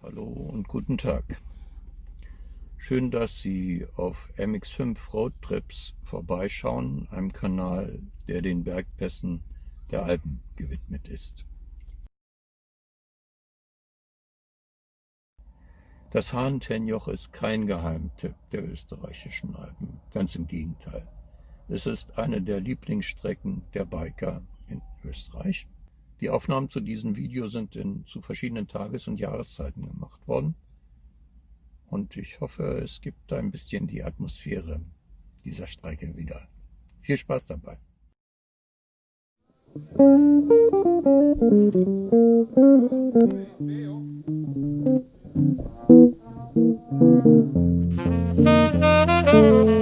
Hallo und guten Tag. Schön, dass Sie auf MX5 Roadtrips vorbeischauen, einem Kanal, der den Bergpässen der Alpen gewidmet ist. Das Hahntenjoch ist kein Geheimtipp der österreichischen Alpen, ganz im Gegenteil. Es ist eine der Lieblingsstrecken der Biker in Österreich die Aufnahmen zu diesem Video sind in, zu verschiedenen Tages- und Jahreszeiten gemacht worden. Und ich hoffe, es gibt ein bisschen die Atmosphäre dieser Strecke wieder. Viel Spaß dabei. Musik